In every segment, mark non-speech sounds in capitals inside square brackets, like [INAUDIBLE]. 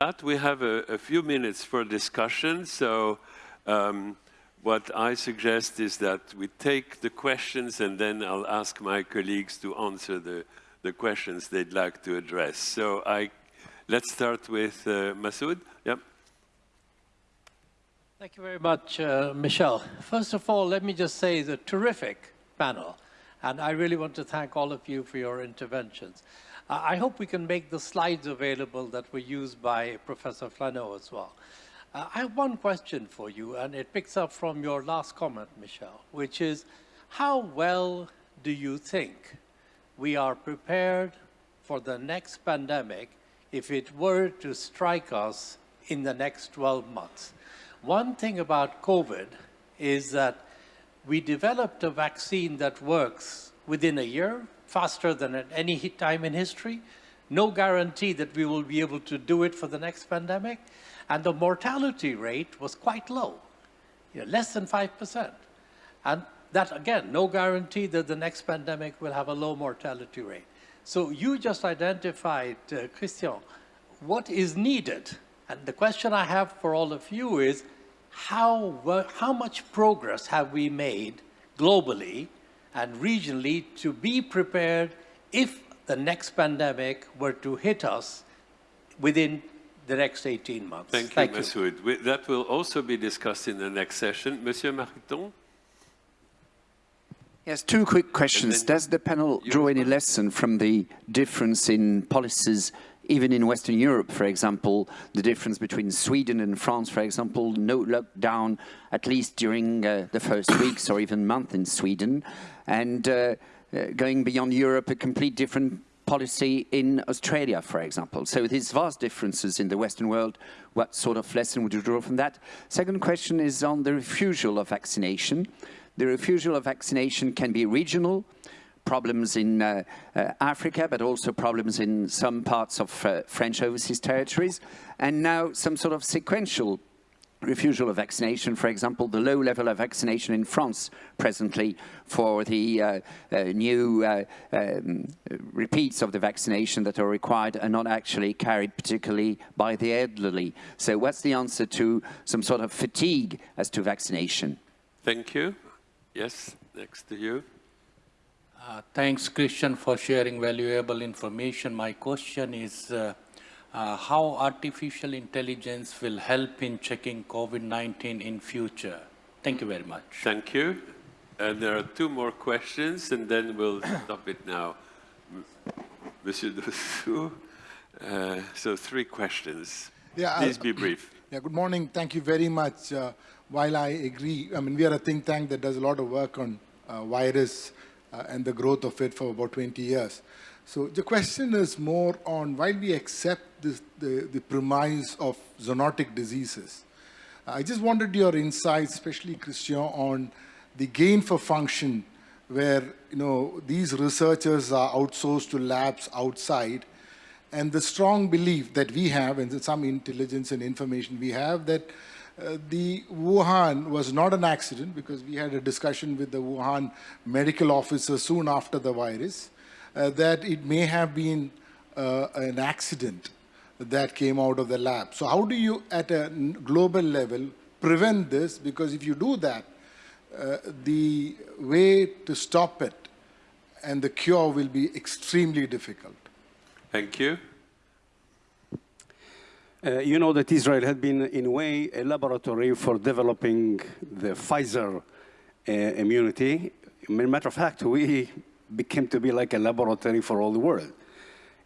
that, we have a, a few minutes for discussion. So um, what I suggest is that we take the questions and then I'll ask my colleagues to answer the, the questions they'd like to address. So I, let's start with uh, Masood. Yep. Thank you very much, uh, Michel. First of all, let me just say the terrific panel. And I really want to thank all of you for your interventions. Uh, I hope we can make the slides available that were used by Professor Flahault as well. Uh, I have one question for you, and it picks up from your last comment, Michel, which is, how well do you think we are prepared for the next pandemic if it were to strike us in the next 12 months? One thing about COVID is that we developed a vaccine that works within a year, faster than at any time in history. No guarantee that we will be able to do it for the next pandemic. And the mortality rate was quite low, you know, less than 5%. And that, again, no guarantee that the next pandemic will have a low mortality rate. So you just identified, uh, Christian, what is needed. And the question I have for all of you is, how, how much progress have we made globally and regionally to be prepared if the next pandemic were to hit us within the next 18 months. Thank you, Thank Masood. You. That will also be discussed in the next session. Monsieur Mariton? Yes, two quick questions. Does the panel draw any lesson from the difference in policies even in Western Europe, for example, the difference between Sweden and France, for example, no lockdown, at least during uh, the first weeks or even month in Sweden, and uh, uh, going beyond Europe, a complete different policy in Australia, for example. So these vast differences in the Western world, what sort of lesson would you draw from that? Second question is on the refusal of vaccination. The refusal of vaccination can be regional, problems in uh, uh, Africa, but also problems in some parts of uh, French overseas territories, and now some sort of sequential refusal of vaccination, for example, the low level of vaccination in France presently for the uh, uh, new uh, um, repeats of the vaccination that are required are not actually carried particularly by the elderly. So what's the answer to some sort of fatigue as to vaccination? Thank you. Yes, next to you. Uh, thanks, Christian, for sharing valuable information. My question is uh, uh, how artificial intelligence will help in checking COVID-19 in future? Thank you very much. Thank you. And there are two more questions, and then we'll stop it now. Monsieur Dossou, uh, so three questions. Yeah, Please be brief. Yeah, good morning. Thank you very much. Uh, while I agree, I mean, we are a think tank that does a lot of work on uh, virus uh, and the growth of it for about 20 years. So the question is more on why we accept this, the, the premise of zoonotic diseases. I just wanted your insights, especially Christian, on the gain for function where you know these researchers are outsourced to labs outside and the strong belief that we have and some intelligence and information we have that uh, the Wuhan was not an accident because we had a discussion with the Wuhan medical officer soon after the virus uh, that it may have been uh, an accident that came out of the lab. So how do you, at a global level, prevent this? Because if you do that, uh, the way to stop it and the cure will be extremely difficult. Thank you. Uh, you know that Israel had been, in a way, a laboratory for developing the Pfizer uh, immunity. Matter of fact, we became to be like a laboratory for all the world.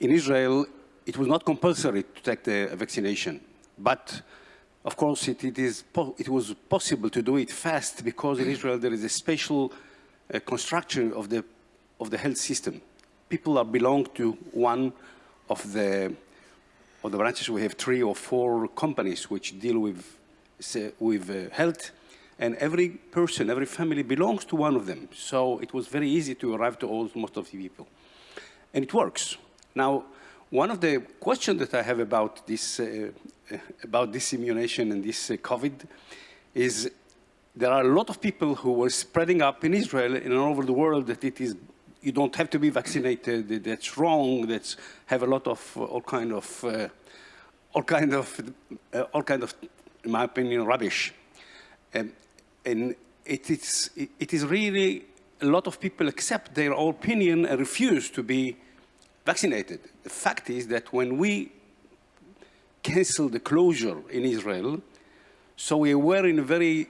In Israel, it was not compulsory to take the vaccination, but of course it, it, is it was possible to do it fast because in Israel there is a special uh, construction of the, of the health system. People are belong to one of the of the branches, we have three or four companies which deal with, with uh, health, and every person, every family belongs to one of them. So it was very easy to arrive to all, most of the people. And it works. Now, one of the questions that I have about this, uh, about this immunization and this uh, COVID is there are a lot of people who were spreading up in Israel and all over the world that it is you don't have to be vaccinated, that's wrong, that's have a lot of uh, all kind of uh, all kind of, uh, all kind of, in my opinion, rubbish. Um, and it is, it is really a lot of people accept their opinion and refuse to be vaccinated. The fact is that when we canceled the closure in Israel, so we were in a very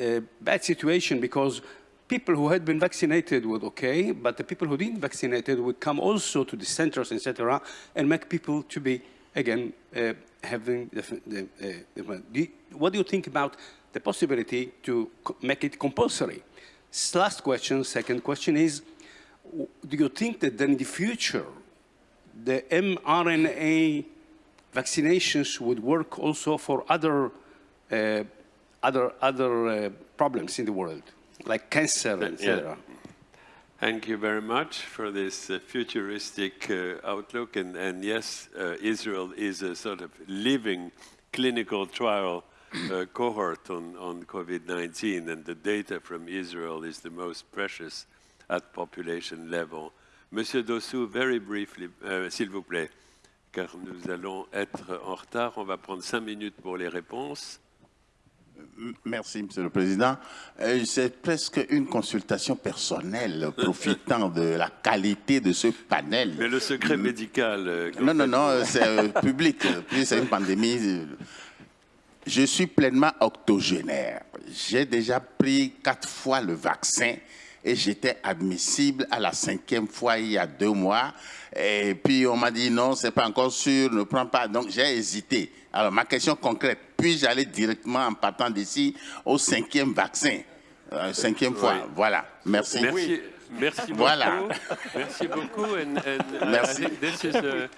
uh, bad situation because people who had been vaccinated would okay, but the people who didn't vaccinated would come also to the centers, etc., and make people to be, again, uh, having the, the, uh, the, what do you think about the possibility to make it compulsory? Last question, second question is, do you think that in the future, the mRNA vaccinations would work also for other, uh, other, other uh, problems in the world, like cancer, etc.? Yeah. Thank you very much for this uh, futuristic uh, outlook. And, and yes, uh, Israel is a sort of living clinical trial uh, cohort on, on COVID-19, and the data from Israel is the most precious at population level. Monsieur Dossou, very briefly, euh, s'il vous plaît, car nous allons être en retard. On va prendre cinq minutes pour les réponses. Merci, Monsieur le Président. Euh, c'est presque une consultation personnelle, [LAUGHS] profitant de la qualité de ce panel. Mais le secret médical... Euh, non, non, non, c'est [LAUGHS] public. Puis c'est une pandémie. Je suis pleinement octogénaire. J'ai déjà pris quatre fois le vaccin et j'étais admissible à la cinquième fois il y a deux mois. Et puis on m'a dit non, c'est pas encore sûr, ne prends pas. Donc j'ai hésité. Alors ma question concrète, puis-je aller directement en partant d'ici au cinquième vaccin? Euh, Cinquième fois, voilà. Merci. Merci. Merci voilà. beaucoup. Merci beaucoup. And, and Merci. I think this is a,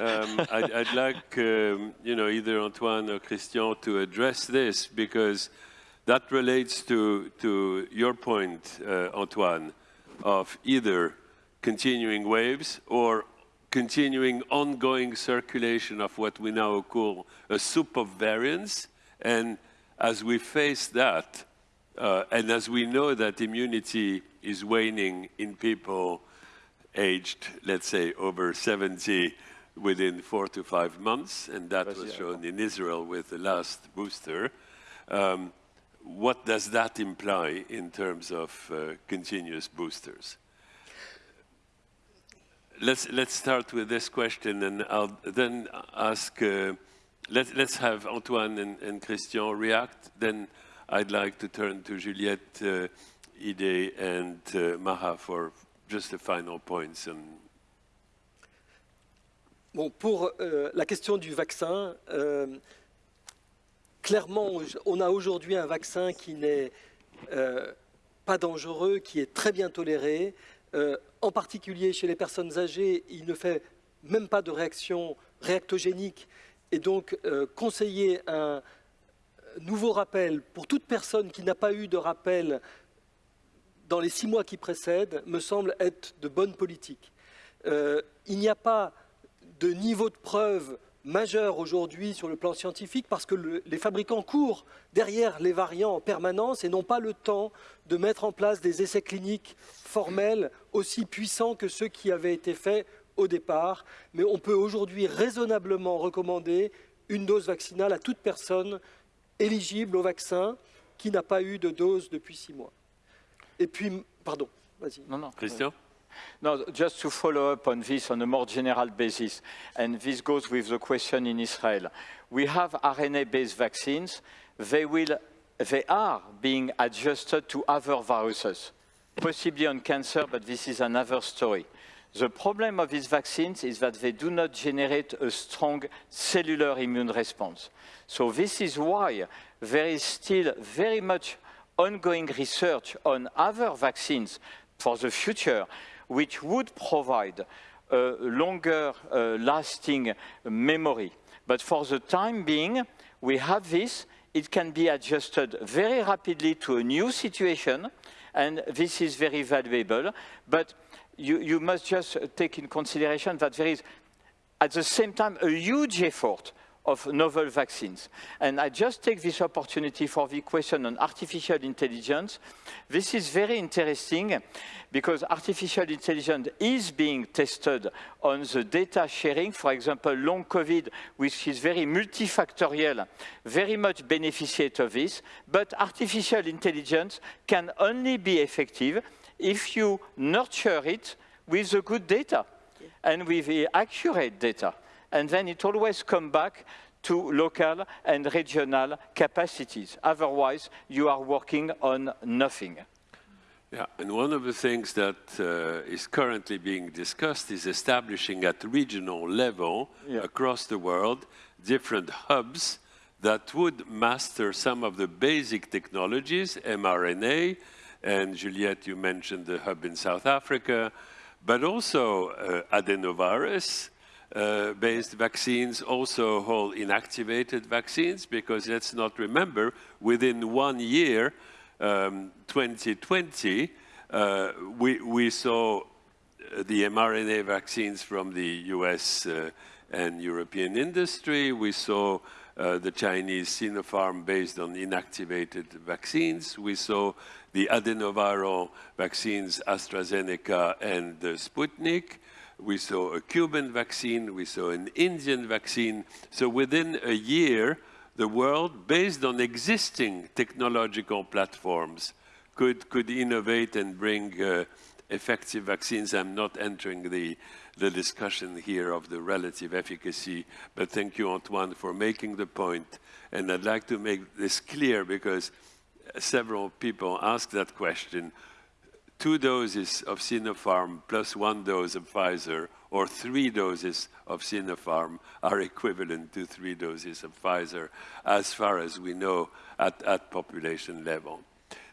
um, I'd, I'd like, um, you know, either Antoine or Christian to address this because That relates to, to your point, uh, Antoine, of either continuing waves or continuing ongoing circulation of what we now call a soup of variants. And as we face that, uh, and as we know that immunity is waning in people aged, let's say, over 70 within four to five months, and that was shown in Israel with the last booster, um, what does that imply in terms of uh, continuous boosters? Let's, let's start with this question and I'll then ask, uh, let, let's have Antoine and, Christian react. Then I'd like to turn to Juliette, uh, Ide and uh, Maha for just the final points. Bon, pour euh, la question du vaccin, euh, clairement, on a aujourd'hui un vaccin qui n'est euh, pas dangereux, qui est très bien toléré. Euh, en particulier chez les personnes âgées, il ne fait même pas de réaction réactogénique. Et donc, euh, conseiller un nouveau rappel pour toute personne qui n'a pas eu de rappel dans les six mois qui précèdent me semble être de bonne politique. il n'y a pas de niveau de preuve majeur aujourd'hui sur le plan scientifique parce que les fabricants courent derrière les variants en permanence et n'ont pas le temps de mettre en place des essais cliniques formels aussi puissants que ceux qui avaient été faits au départ. Mais on peut aujourd'hui raisonnablement recommander une dose vaccinale à toute personne éligible au vaccin qui n'a pas eu de dose depuis six mois. Et puis, pardon, vas-y. Non, non. Christian? No, just to follow up on this on a more general basis, and this goes with the question in Israel. We have RNA-based vaccines. They, will, they are being adjusted to other viruses, possibly on cancer, but this is another story. The problem of these vaccines is that they do not generate a strong cellular immune response. So this is why there is still very much ongoing research on other vaccines for the future which would provide a longer uh, lasting memory. But for the time being, we have this. It can be adjusted very rapidly to a new situation, and this is very valuable. But you, you must just take in consideration that there is, at the same time, a huge effort of novel vaccines. And I just take this opportunity for the question on artificial intelligence. This is very interesting because artificial intelligence is being tested on the data sharing. For example, long COVID, which is very multifactorial, very much beneficiate of this. But artificial intelligence can only be effective if you nurture it with the good data and with the accurate data and then it always comes back to local and regional capacities. Otherwise, you are working on nothing. Yeah, and one of the things that uh, is currently being discussed is establishing at regional level yeah. across the world different hubs that would master some of the basic technologies, mRNA, and Juliette, you mentioned the hub in South Africa, but also uh, adenovirus, uh, based vaccines, also whole inactivated vaccines, because let's not remember, within one year, um, 2020, uh, we, we saw the mRNA vaccines from the US uh, and European industry. We saw uh, the Chinese Sinopharm based on inactivated vaccines. We saw the adenoviral vaccines AstraZeneca and Sputnik we saw a Cuban vaccine, we saw an Indian vaccine. So within a year, the world, based on existing technological platforms, could, could innovate and bring uh, effective vaccines. I'm not entering the, the discussion here of the relative efficacy, but thank you, Antoine, for making the point. And I'd like to make this clear because several people asked that question two doses of Sinopharm plus one dose of Pfizer or three doses of Sinopharm are equivalent to three doses of Pfizer as far as we know at, at population level.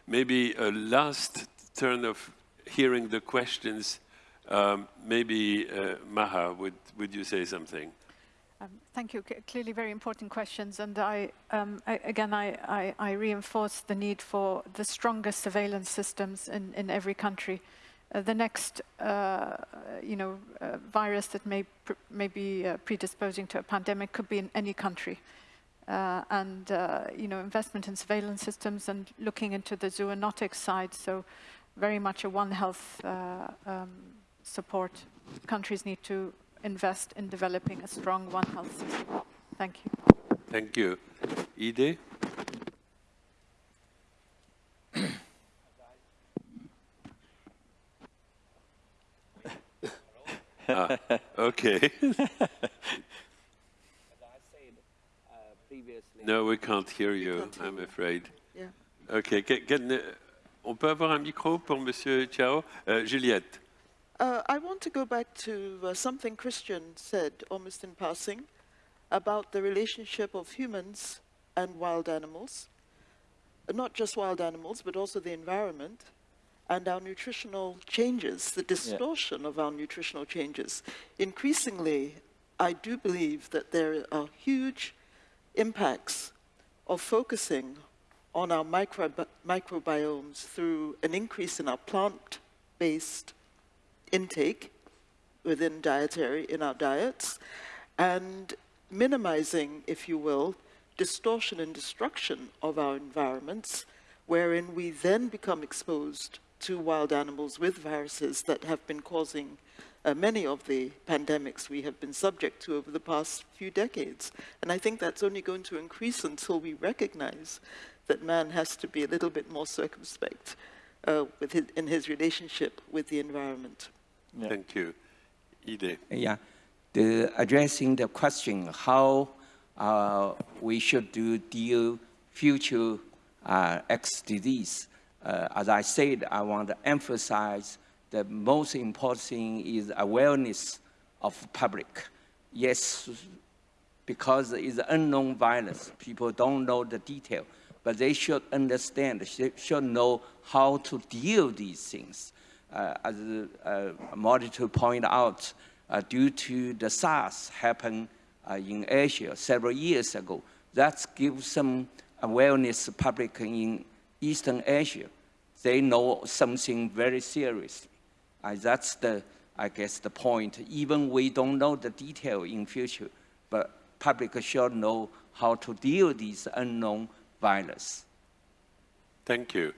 Maybe a last turn of hearing the questions, um, maybe uh, Maha, would, would you say something? Um, thank you. C clearly very important questions. And I, um, I again, I, I, I, reinforce the need for the strongest surveillance systems in, in every country. Uh, the next, uh, you know, uh, virus that may, may be uh, predisposing to a pandemic could be in any country. Uh, and, uh, you know, investment in surveillance systems and looking into the zoonotic side. So very much a One Health um, support. Countries need to invest in developing a strong One Health system. Thank you. Thank you. Ide? [LAUGHS] ah, okay. no, we can't hear you, I'm afraid. Yeah. Okay, can, can, on peut avoir un micro pour Monsieur Chiao? Uh, Juliette. Uh, I want to go back to uh, something Christian said almost in passing about the relationship of humans and wild animals, not just wild animals, but also the environment and our nutritional changes, the distortion yeah. of our nutritional changes. Increasingly, I do believe that there are huge impacts of focusing on our microbi microbiomes through an increase in our plant-based intake within dietary, in our diets, and minimizing, if you will, distortion and destruction of our environments, wherein we then become exposed to wild animals with viruses that have been causing uh, many of the pandemics we have been subject to over the past few decades. And I think that's only going to increase until we recognize that man has to be a little bit more circumspect uh, with his, in his relationship with the environment. Yeah. Thank you. Ide. Yeah, the, addressing the question how uh, we should do deal future uh, X disease. Uh, as I said, I want to emphasize the most important thing is awareness of public. Yes, because it's unknown virus, people don't know the detail, but they should understand, they should know how to deal these things. Uh, as uh, Monitor pointed out, uh, due to the SARS happened in Asia several years ago, that gives some awareness public in Eastern Asia. They know something very serious. Uh, that's the, I guess, the point. Even we don't know the detail in future, but public should know how to deal with these unknown virus. Thank you.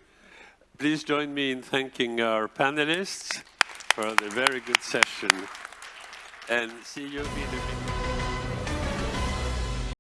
Please join me in thanking our panelists for the very good session and see you in minute.